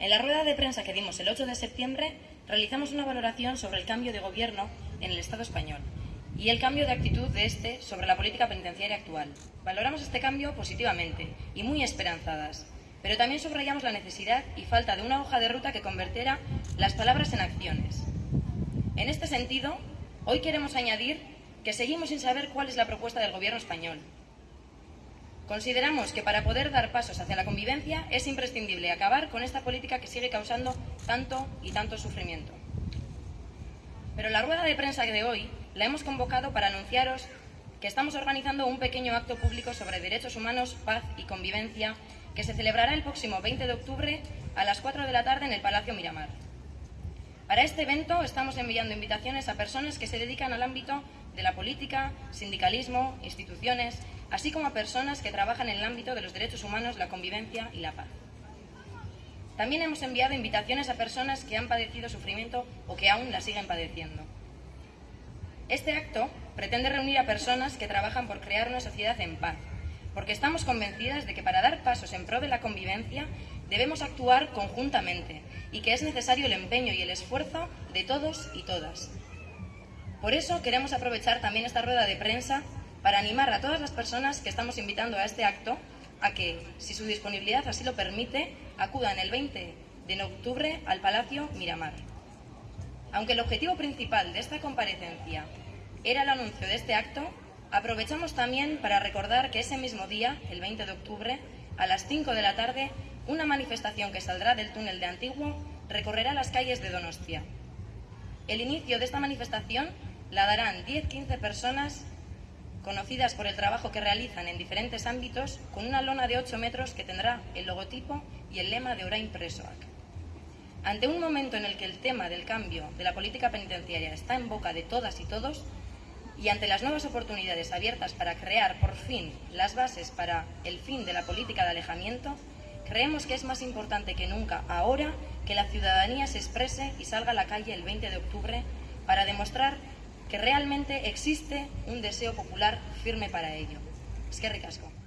En la rueda de prensa que dimos el 8 de septiembre, realizamos una valoración sobre el cambio de gobierno en el Estado español y el cambio de actitud de este sobre la política penitenciaria actual. Valoramos este cambio positivamente y muy esperanzadas, pero también subrayamos la necesidad y falta de una hoja de ruta que convertiera las palabras en acciones. En este sentido, hoy queremos añadir que seguimos sin saber cuál es la propuesta del Gobierno español. Consideramos que para poder dar pasos hacia la convivencia es imprescindible acabar con esta política que sigue causando tanto y tanto sufrimiento. Pero la rueda de prensa de hoy la hemos convocado para anunciaros que estamos organizando un pequeño acto público sobre derechos humanos, paz y convivencia que se celebrará el próximo 20 de octubre a las 4 de la tarde en el Palacio Miramar. Para este evento estamos enviando invitaciones a personas que se dedican al ámbito de la política, sindicalismo, instituciones, así como a personas que trabajan en el ámbito de los derechos humanos, la convivencia y la paz. También hemos enviado invitaciones a personas que han padecido sufrimiento o que aún la siguen padeciendo. Este acto pretende reunir a personas que trabajan por crear una sociedad en paz, porque estamos convencidas de que para dar pasos en pro de la convivencia debemos actuar conjuntamente y que es necesario el empeño y el esfuerzo de todos y todas. Por eso queremos aprovechar también esta rueda de prensa para animar a todas las personas que estamos invitando a este acto a que, si su disponibilidad así lo permite, acudan el 20 de octubre al Palacio Miramar. Aunque el objetivo principal de esta comparecencia era el anuncio de este acto, aprovechamos también para recordar que ese mismo día, el 20 de octubre, a las 5 de la tarde, una manifestación que saldrá del túnel de Antiguo recorrerá las calles de Donostia. El inicio de esta manifestación la darán 10-15 personas conocidas por el trabajo que realizan en diferentes ámbitos, con una lona de 8 metros que tendrá el logotipo y el lema de Orain Presoac. Ante un momento en el que el tema del cambio de la política penitenciaria está en boca de todas y todos, y ante las nuevas oportunidades abiertas para crear por fin las bases para el fin de la política de alejamiento, creemos que es más importante que nunca ahora que la ciudadanía se exprese y salga a la calle el 20 de octubre para demostrar que realmente existe un deseo popular firme para ello. Es que ricasco.